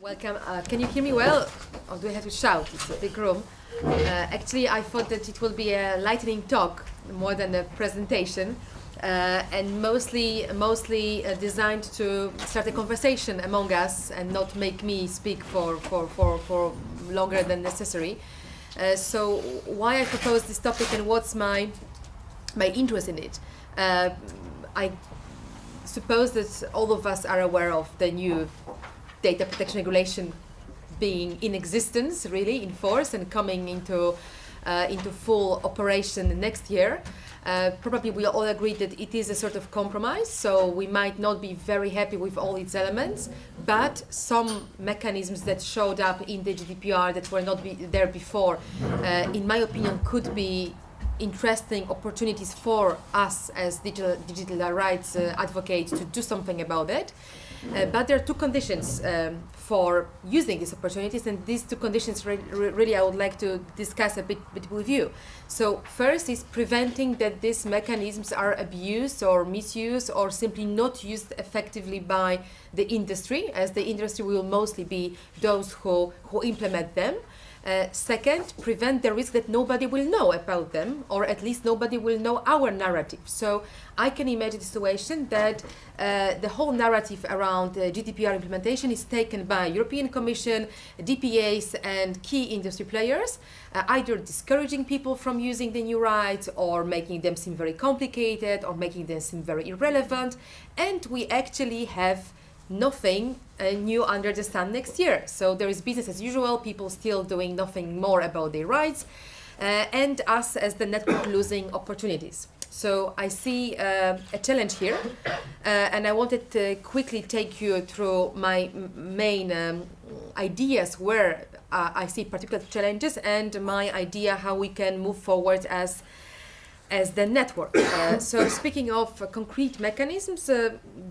Welcome. Uh, can you hear me well? Or do I have to shout? It's a big room. Uh, actually, I thought that it will be a lightning talk more than a presentation. Uh, and mostly, mostly uh, designed to start a conversation among us and not make me speak for, for, for, for longer than necessary. Uh, so why I propose this topic and what's my, my interest in it? Uh, I suppose that all of us are aware of the new data protection regulation being in existence, really in force and coming into uh, into full operation next year. Uh, probably we all agree that it is a sort of compromise, so we might not be very happy with all its elements, but some mechanisms that showed up in the GDPR that were not be there before, uh, in my opinion, could be interesting opportunities for us as digital, digital rights uh, advocates to do something about it. Uh, but there are two conditions um, for using these opportunities, and these two conditions re re really I would like to discuss a bit, bit, with you. So first is preventing that these mechanisms are abused or misused or simply not used effectively by the industry, as the industry will mostly be those who, who implement them. Uh, second, prevent the risk that nobody will know about them, or at least nobody will know our narrative. So I can imagine a situation that uh, the whole narrative around uh, GDPR implementation is taken by European Commission, DPAs, and key industry players, uh, either discouraging people from using the new rights, or making them seem very complicated, or making them seem very irrelevant. And we actually have nothing uh, new under the sun next year. So there is business as usual, people still doing nothing more about their rights, uh, and us as the network losing opportunities. So I see uh, a challenge here, uh, and I wanted to quickly take you through my main um, ideas where uh, I see particular challenges and my idea how we can move forward as as the network. Uh, so speaking of concrete mechanisms,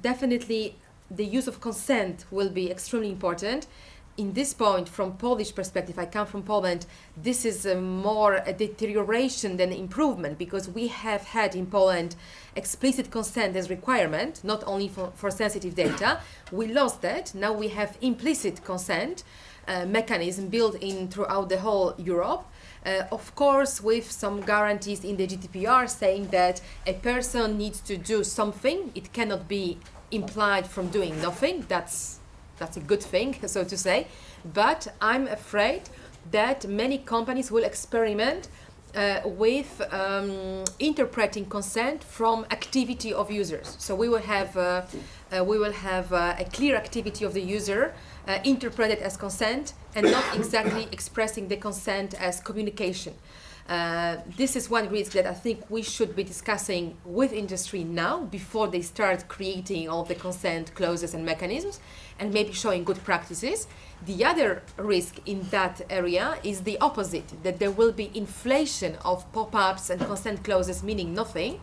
definitely the use of consent will be extremely important. In this point, from Polish perspective, I come from Poland, this is a more a deterioration than improvement because we have had in Poland explicit consent as requirement, not only for, for sensitive data. We lost that. Now we have implicit consent uh, mechanism built in throughout the whole Europe. Uh, of course, with some guarantees in the GDPR saying that a person needs to do something, it cannot be implied from doing nothing. That's that's a good thing, so to say. But I'm afraid that many companies will experiment uh, with um, interpreting consent from activity of users. So we will have uh, uh, we will have uh, a clear activity of the user uh, interpreted as consent and not exactly expressing the consent as communication. Uh, this is one risk that I think we should be discussing with industry now before they start creating all the consent clauses and mechanisms and maybe showing good practices. The other risk in that area is the opposite, that there will be inflation of pop-ups and consent clauses meaning nothing,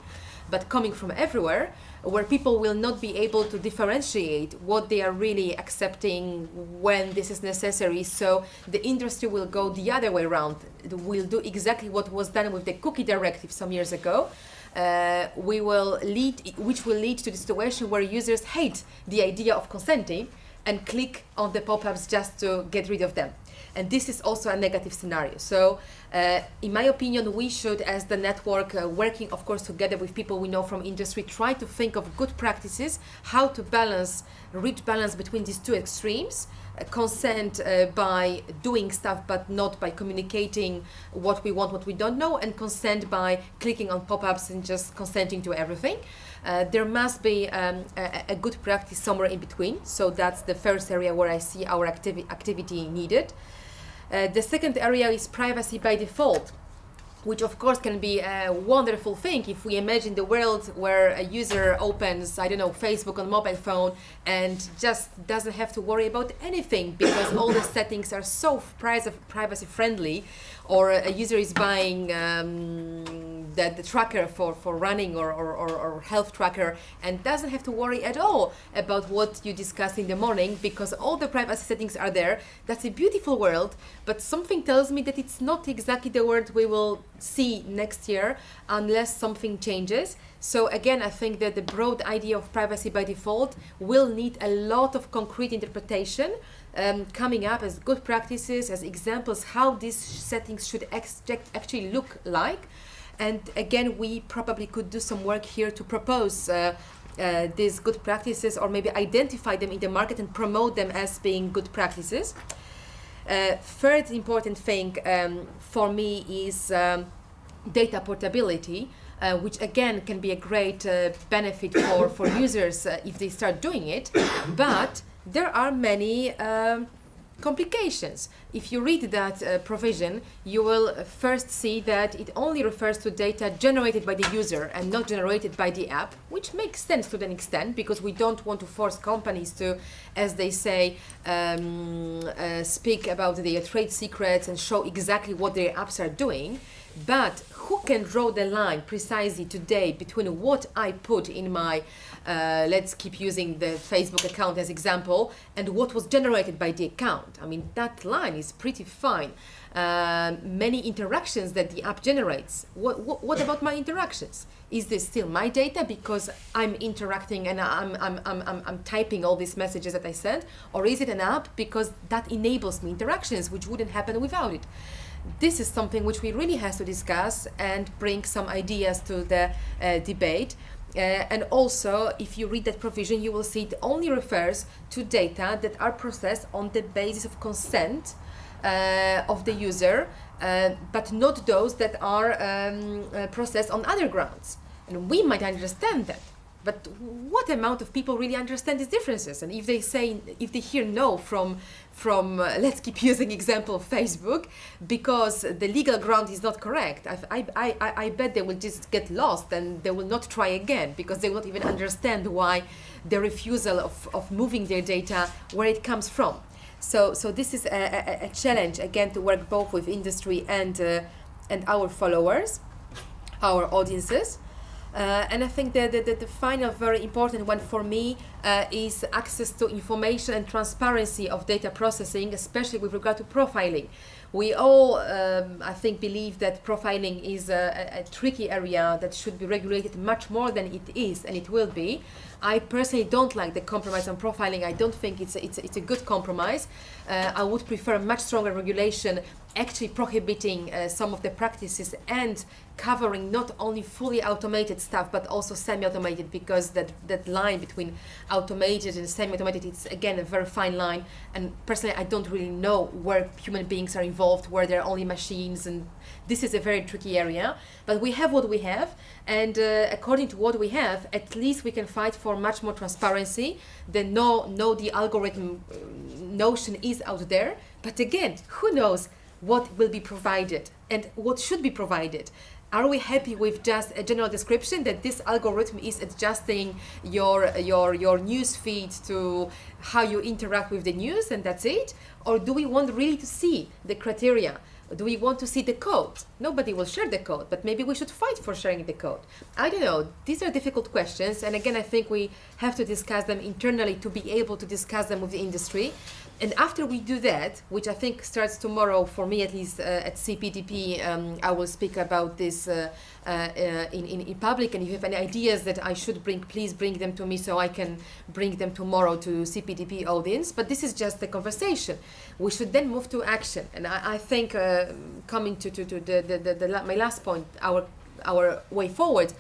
but coming from everywhere, where people will not be able to differentiate what they are really accepting when this is necessary. So the industry will go the other way around. It will do exactly what was done with the cookie directive some years ago. Uh, we will lead, which will lead to the situation where users hate the idea of consenting and click on the pop-ups just to get rid of them. And this is also a negative scenario. So uh, in my opinion, we should, as the network, uh, working of course together with people we know from industry, try to think of good practices, how to balance, reach balance between these two extremes, uh, consent uh, by doing stuff but not by communicating what we want, what we don't know, and consent by clicking on pop-ups and just consenting to everything. Uh, there must be um, a, a, good practice somewhere in between. So that's the first area where I see our activi activity needed. Uh, the second area is privacy by default which of course can be a wonderful thing if we imagine the world where a user opens, I don't know, Facebook on mobile phone and just doesn't have to worry about anything because all the settings are so privacy friendly or a user is buying um, the, the tracker for, for running or, or, or, or health tracker and doesn't have to worry at all about what you discuss in the morning because all the privacy settings are there. That's a beautiful world, but something tells me that it's not exactly the world we will see next year unless something changes. So again, I think that the broad idea of privacy by default will need a lot of concrete interpretation um, coming up as good practices, as examples how these settings should actually look like. And again, we probably could do some work here to propose uh, uh, these good practices or maybe identify them in the market and promote them as being good practices. Uh, third important thing um, for me is um, data portability uh, which again can be a great uh, benefit for, for users uh, if they start doing it. But there are many um, complications. If you read that uh, provision, you will first see that it only refers to data generated by the user and not generated by the app, which makes sense to an extent because we don't want to force companies to, as they say, um, uh, speak about their trade secrets and show exactly what their apps are doing. But who can draw the line precisely today between what I put in my, uh, let's keep using the Facebook account as example, and what was generated by the account? I mean, that line is pretty fine. Uh, many interactions that the app generates. What, what, what, about my interactions? Is this still my data because I'm interacting and I'm, I'm, I'm, I'm, I'm typing all these messages that I sent? Or is it an app because that enables me interactions which wouldn't happen without it? This is something which we really have to discuss and bring some ideas to the uh, debate. Uh, and also, if you read that provision, you will see it only refers to data that are processed on the basis of consent uh, of the user, uh, but not those that are um, uh, processed on other grounds. And we might understand that. But what amount of people really understand these differences? And if they say, if they hear no from from, uh, let's keep using example Facebook, because the legal ground is not correct. I, I, I, I bet they will just get lost and they will not try again because they will not even understand why the refusal of, of moving their data, where it comes from. So, so this is a, a, a challenge, again, to work both with industry and, uh, and our followers, our audiences. Uh, and I think that the, the, the, final very important one for me uh, is access to information and transparency of data processing, especially with regard to profiling. We all, um, I think, believe that profiling is a, a, a, tricky area that should be regulated much more than it is, and it will be. I personally don't like the compromise on profiling. I don't think it's a, it's a, it's a good compromise. Uh, I would prefer much stronger regulation actually prohibiting uh, some of the practices and covering not only fully automated stuff but also semi-automated because that that line between automated and semi-automated is again a very fine line. And personally I don't really know where human beings are involved where there are only machines and this is a very tricky area. But we have what we have and uh, according to what we have at least we can fight for much more transparency the no no the algorithm uh, notion is out there. But again who knows what will be provided and what should be provided. Are we happy with just a general description that this algorithm is adjusting your, your, your news feed to how you interact with the news and that's it? Or do we want really to see the criteria? Do we want to see the code? Nobody will share the code, but maybe we should fight for sharing the code. I don't know. These are difficult questions. And again, I think we have to discuss them internally to be able to discuss them with the industry and after we do that, which I think starts tomorrow for me at least uh, at CPDP, um, I will speak about this uh, uh, in, in, in, public. And if you have any ideas that I should bring, please bring them to me so I can bring them tomorrow to CPDP audience. But this is just the conversation. We should then move to action. And I, I think uh, coming to, to, to the, the, the, the, my last point, our our way forward.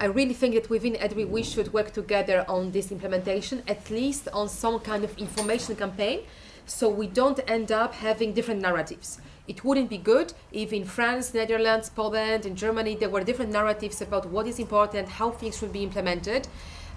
I really think that within EDRI we should work together on this implementation, at least on some kind of information campaign, so we don't end up having different narratives. It wouldn't be good if in France, Netherlands, Poland, and Germany there were different narratives about what is important, how things should be implemented.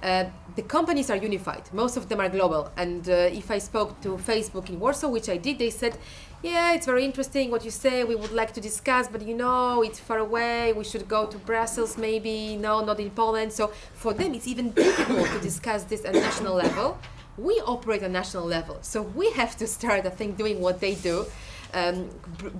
Uh, the companies are unified. Most of them are global. And uh, if I spoke to Facebook in Warsaw, which I did, they said, yeah, it's very interesting what you say. We would like to discuss, but you know, it's far away. We should go to Brussels maybe. No, not in Poland. So for them, it's even difficult to discuss this at national level. We operate on national level. So we have to start, I think, doing what they do, um,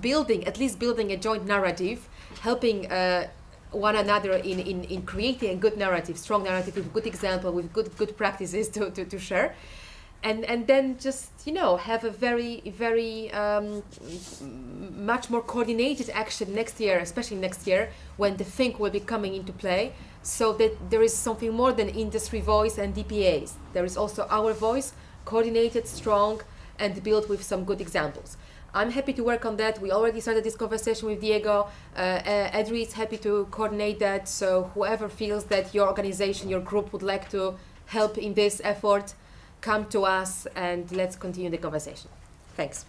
building, at least building a joint narrative, helping uh, one another in, in, in creating a good narrative, strong narrative with good example, with good good practices to, to, to share. And, and then just you know have a very very um, much more coordinated action next year, especially next year when the think will be coming into play, so that there is something more than industry voice and DPAs. There is also our voice, coordinated, strong, and built with some good examples. I'm happy to work on that. We already started this conversation with Diego. Uh, uh, Edri is happy to coordinate that. So whoever feels that your organization, your group would like to help in this effort, come to us and let's continue the conversation. Thanks.